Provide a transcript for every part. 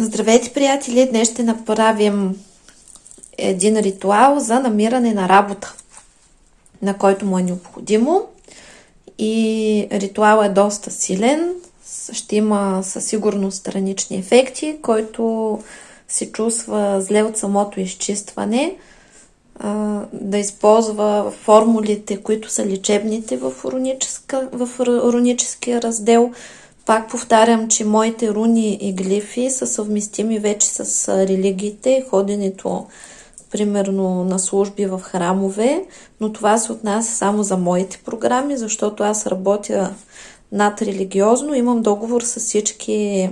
Здравейте, приятели! Днес ще направим един ритуал за намиране на работа, на който му е необходимо. И ритуал е доста силен, ще има със сигурност странични ефекти, който се чувства зле от самото изчистване, да използва формулите, които са лечебните в, уроническия раздел, пак повтарям, че моите руни и глифи са съвместими вече с религиите, ходенето примерно на служби в храмове, но това се отнася само за моите програми, защото аз работя над религиозно, имам договор с всички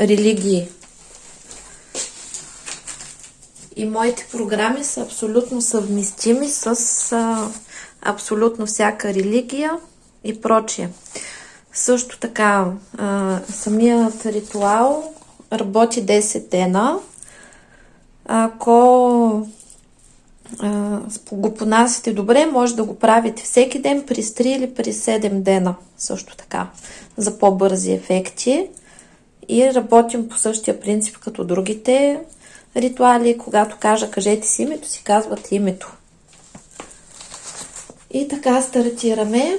религии. И моите програми са абсолютно съвместими с абсолютно всяка религия и прочие. Също така, а, самият ритуал работи 10 дена. Ако а, го понасите добре, може да го правите всеки ден при 3 или при 7 дена. Също така, за по-бързи ефекти. И работим по същия принцип като другите ритуали. Когато кажа кажете си името, си казвате името. И така стартираме.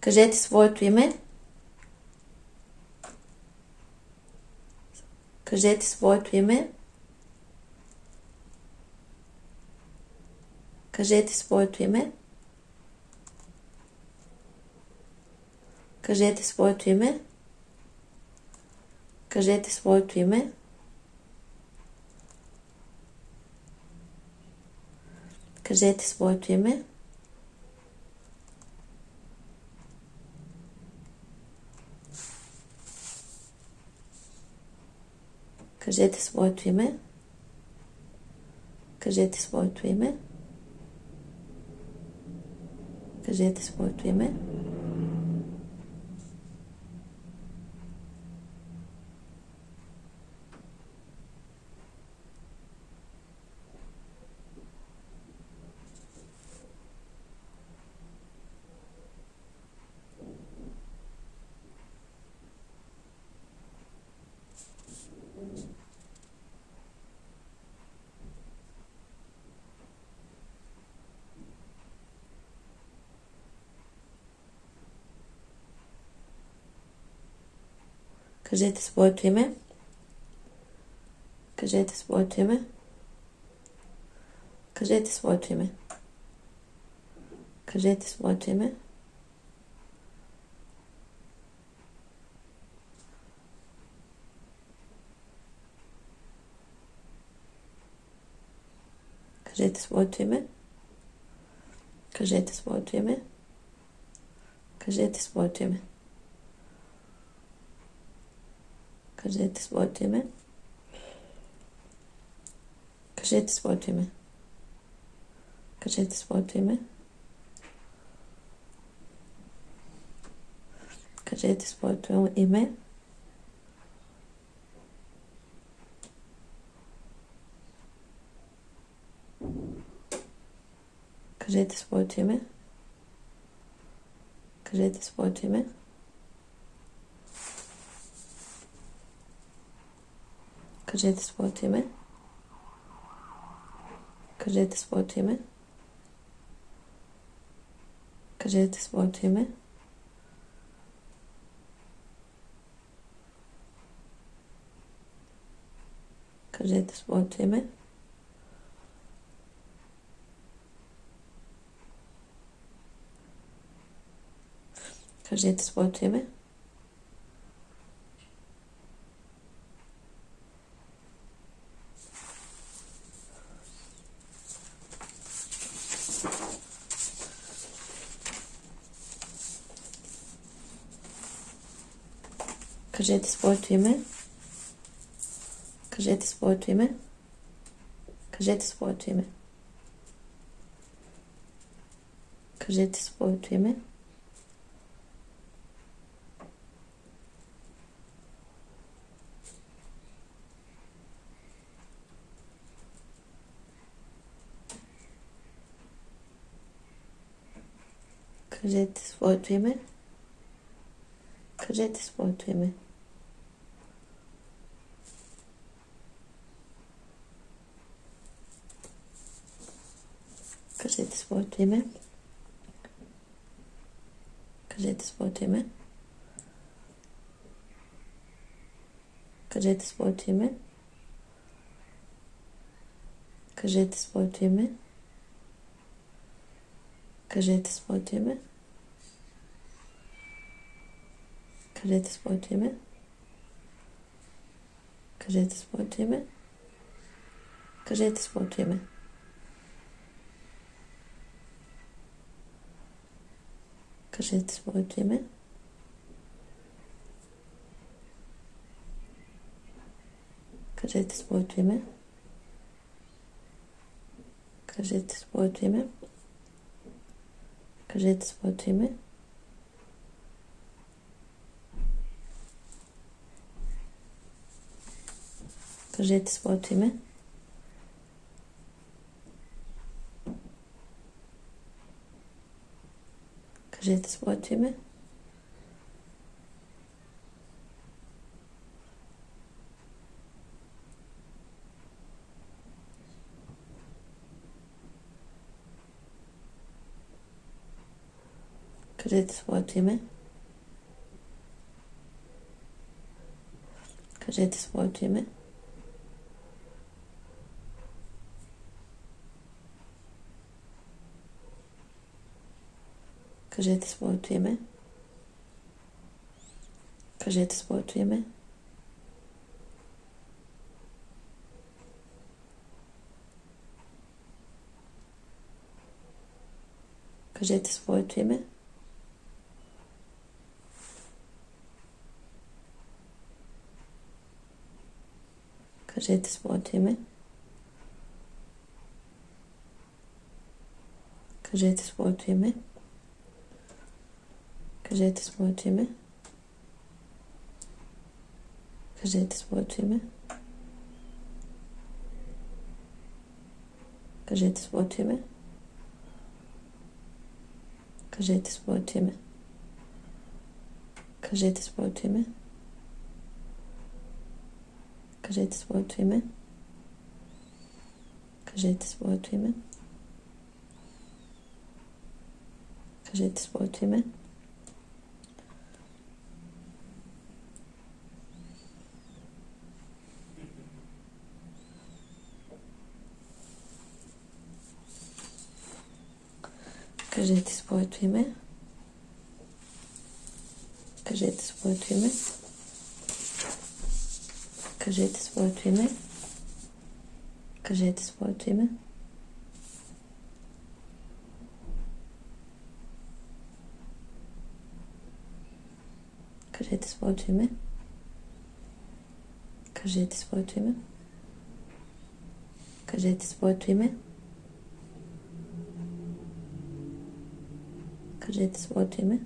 Кажете своето име. Кажете своето име. Кажете своето име. Кажете своето име. Кажете своето име. Кажете своето име. Кажете своето име. Кажете своето име. Кажете своето име. Кажете своето име. Кажете своето име. Кажете своето име. Кажете своето име. Кажете своето име. Кажете своето име. Кажете своето име. Кажете своето име. Кажете своето име. Кажете своето име. Кажете своето име. Кажете своето име. Кажете своето име. Кажете своето име. Кажете своето име. Кажете своето име. Кажете своето име. Кажете своето име. Кажете своето име. Кажете своето име. Кажете своето име. Кажете своето име. Кажете своето име. Кажете своето име. Кажете своето име. Кажете своето име. Кажете своето име. Кажете своето име. Кажете своето име. Кажете своето име. Кажете своето име. Кажете своето име. Кажете своето име. Кажете своето име. Кажете своето име. Кажете своето име. versteht Wort Himmel? Versteht das Wort Himmel? Versteht das Wort Himmel? Кажете своето име. Кажете своето име. Кажете своето име. Кажете своето име. Кажете своето име. Кажете своето име. Кажете своето име. Кажете своето име. Кажете своето име. Кажете своето име. Кажете своето име. Кажете своето име. Кажете своето име. Кажете своето име. Кажете своето име. Кажете своето име. Кажете своето име. Кажете своето име. Кажете своето име. Кажете своето име. Кажете своето име.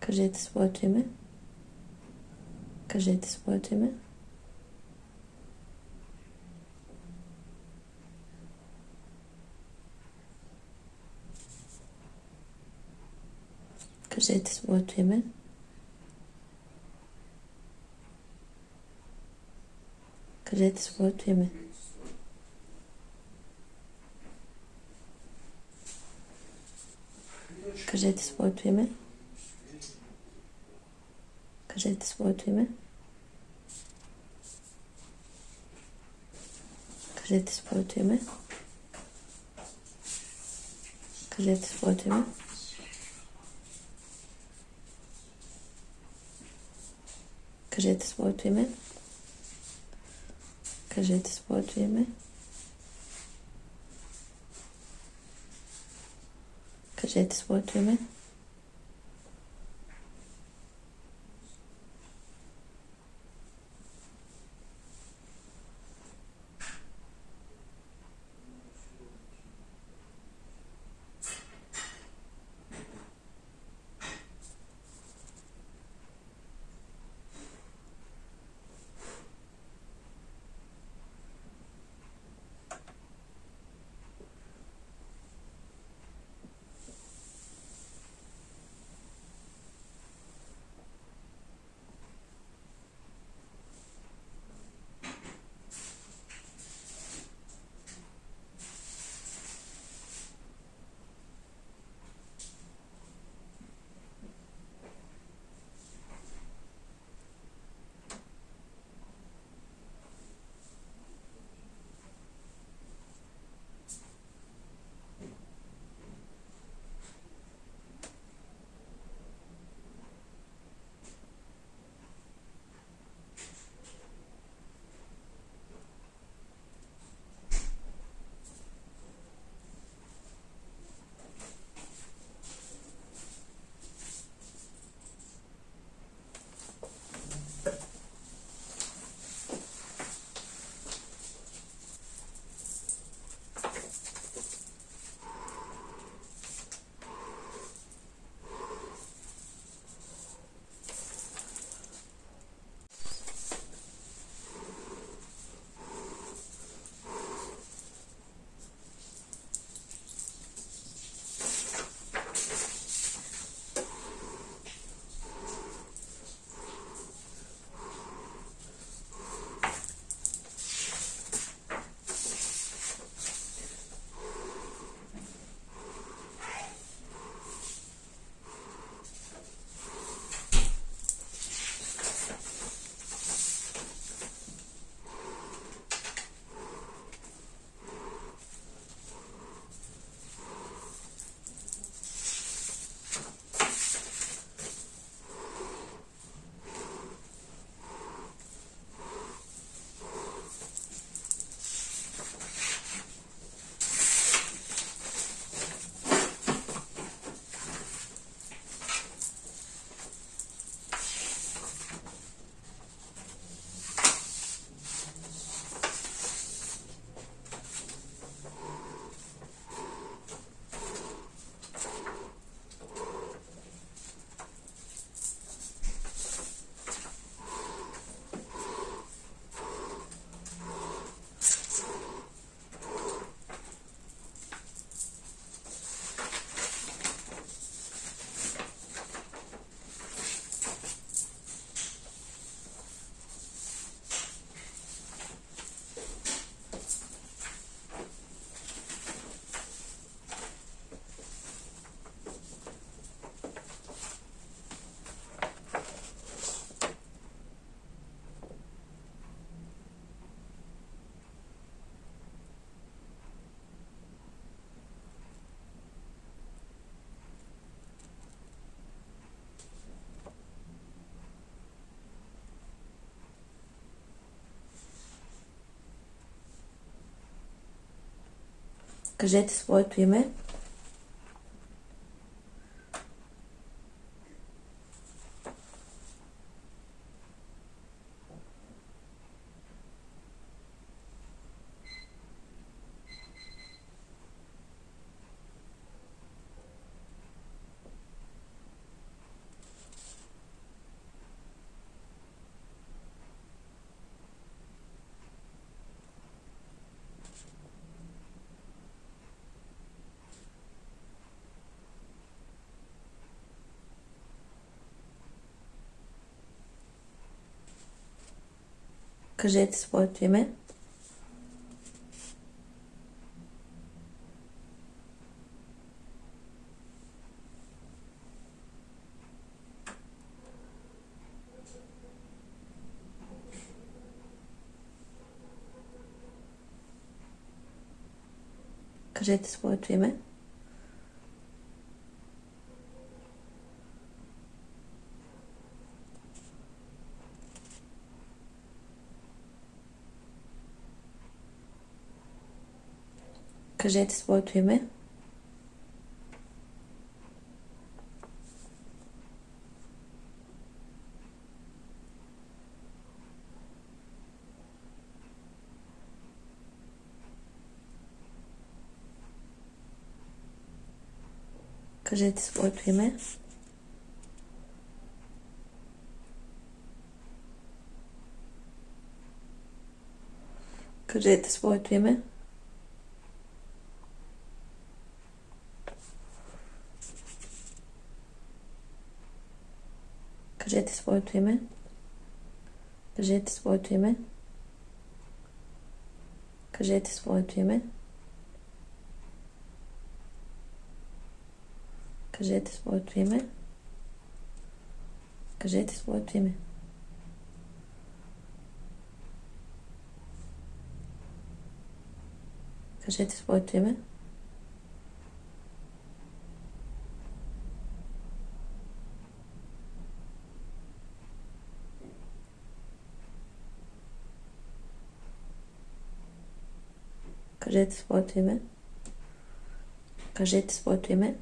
Кажете своето име. Кажете своето име. Кажете своето име. Кажете своето име. Кажете своето име. Кажете своето име. Кажете своето име. Кажете своето име. Кажете своето име. Кажете своето име. gerettet, das wollte ich Кажете своето име. Кажете своето име. Кажете своето име. Кажете своето име. Кажете своето име. Кажете своето име. Кажете своето име. Кажете своето име. Кажете своето име. Кажете своето име. Кажете своето име. Кажете своето име. Кажете своето име. Кажете своето име.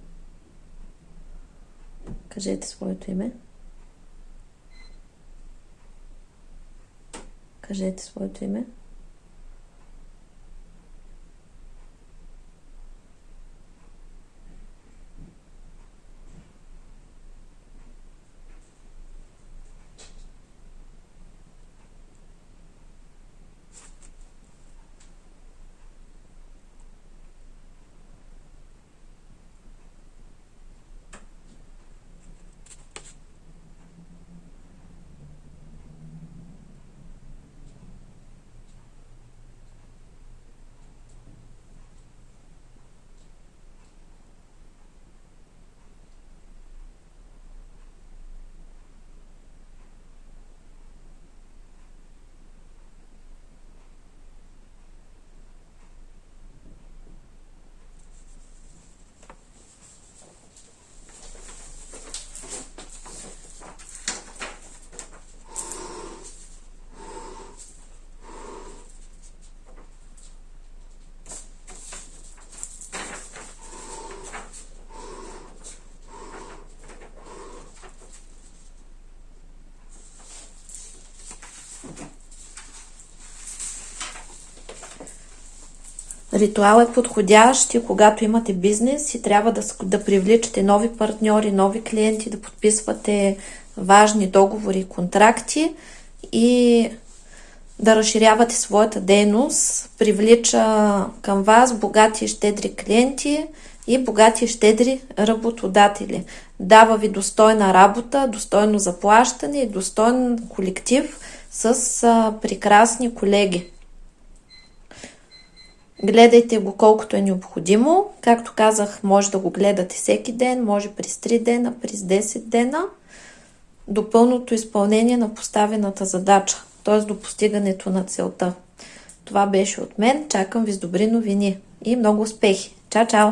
Кажете своето име. Кажете своето име. Ритуал е подходящ и когато имате бизнес и трябва да, да привличате нови партньори, нови клиенти, да подписвате важни договори и контракти и да разширявате своята дейност, привлича към вас богати и щедри клиенти и богати и щедри работодатели. Дава ви достойна работа, достойно заплащане и достоен колектив с прекрасни колеги. Гледайте го колкото е необходимо. Както казах, може да го гледате всеки ден, може през 3 дена, през 10 дена, до пълното изпълнение на поставената задача, т.е. до постигането на целта. Това беше от мен. Чакам ви с добри новини и много успехи. Чао, чао!